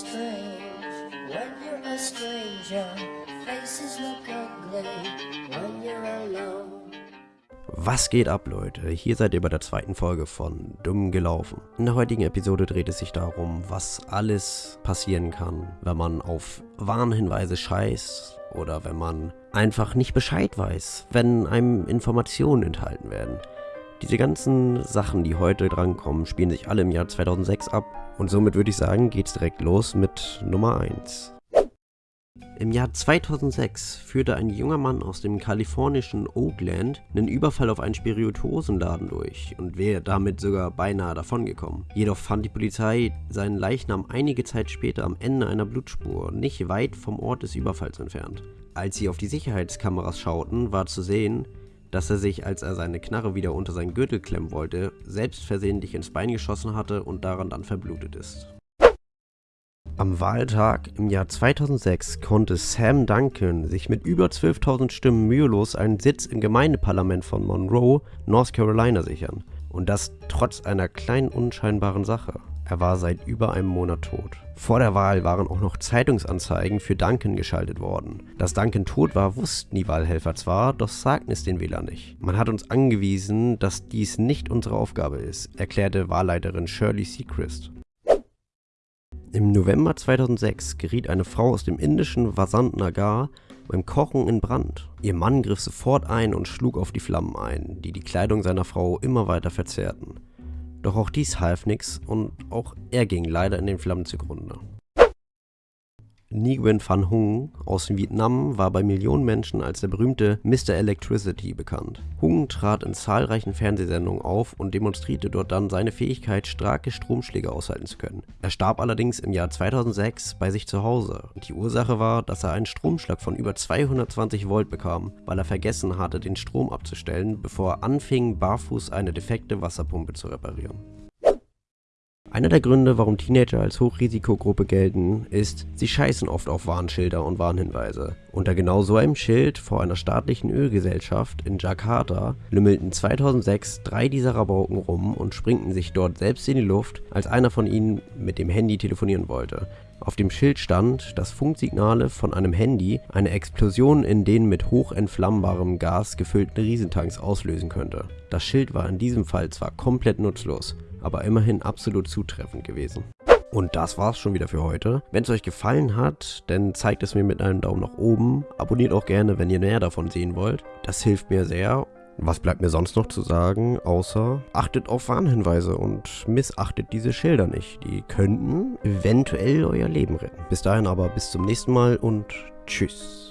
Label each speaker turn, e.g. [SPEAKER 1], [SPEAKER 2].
[SPEAKER 1] strange when you're a stranger. Faces look ugly when you're alone.
[SPEAKER 2] Was geht ab, Leute? Hier seid ihr bei der zweiten Folge von Dumm gelaufen. In der heutigen Episode dreht es sich darum, was alles passieren kann, wenn man auf Warnhinweise scheißt oder wenn man einfach nicht Bescheid weiß, wenn einem Informationen enthalten werden. Diese ganzen Sachen, die heute drankommen, spielen sich alle im Jahr 2006 ab und somit würde ich sagen, geht's direkt los mit Nummer 1. Im Jahr 2006 führte ein junger Mann aus dem kalifornischen Oakland einen Überfall auf einen Spirituosenladen durch und wäre damit sogar beinahe davongekommen. Jedoch fand die Polizei seinen Leichnam einige Zeit später am Ende einer Blutspur, nicht weit vom Ort des Überfalls entfernt. Als sie auf die Sicherheitskameras schauten, war zu sehen, dass er sich, als er seine Knarre wieder unter seinen Gürtel klemmen wollte, selbst versehentlich ins Bein geschossen hatte und daran dann verblutet ist. Am Wahltag im Jahr 2006 konnte Sam Duncan sich mit über 12.000 Stimmen mühelos einen Sitz im Gemeindeparlament von Monroe, North Carolina sichern. Und das trotz einer kleinen unscheinbaren Sache. Er war seit über einem Monat tot. Vor der Wahl waren auch noch Zeitungsanzeigen für Duncan geschaltet worden. Dass Duncan tot war, wussten die Wahlhelfer zwar, doch sagten es den Wählern nicht. Man hat uns angewiesen, dass dies nicht unsere Aufgabe ist, erklärte Wahlleiterin Shirley Seacrest. Im November 2006 geriet eine Frau aus dem indischen Vasant Nagar beim Kochen in Brand. Ihr Mann griff sofort ein und schlug auf die Flammen ein, die die Kleidung seiner Frau immer weiter verzerrten. Doch auch dies half nichts und auch er ging leider in den Flammen zugrunde. Nguyen Van Hung aus Vietnam war bei Millionen Menschen als der berühmte Mr. Electricity bekannt. Hung trat in zahlreichen Fernsehsendungen auf und demonstrierte dort dann seine Fähigkeit, starke Stromschläge aushalten zu können. Er starb allerdings im Jahr 2006 bei sich zu Hause. Die Ursache war, dass er einen Stromschlag von über 220 Volt bekam, weil er vergessen hatte, den Strom abzustellen, bevor er anfing, barfuß eine defekte Wasserpumpe zu reparieren. Einer der Gründe, warum Teenager als Hochrisikogruppe gelten, ist, sie scheißen oft auf Warnschilder und Warnhinweise. Unter genau so einem Schild vor einer staatlichen Ölgesellschaft in Jakarta lümmelten 2006 drei dieser Rabauken rum und springten sich dort selbst in die Luft, als einer von ihnen mit dem Handy telefonieren wollte. Auf dem Schild stand, dass Funksignale von einem Handy eine Explosion in den mit hochentflammbarem Gas gefüllten Riesentanks auslösen könnte. Das Schild war in diesem Fall zwar komplett nutzlos, aber immerhin absolut zutreffend gewesen. Und das war's schon wieder für heute. Wenn es euch gefallen hat, dann zeigt es mir mit einem Daumen nach oben. Abonniert auch gerne, wenn ihr mehr davon sehen wollt. Das hilft mir sehr. Was bleibt mir sonst noch zu sagen, außer achtet auf Warnhinweise und missachtet diese Schilder nicht. Die könnten eventuell euer Leben retten. Bis dahin aber bis zum nächsten Mal und tschüss.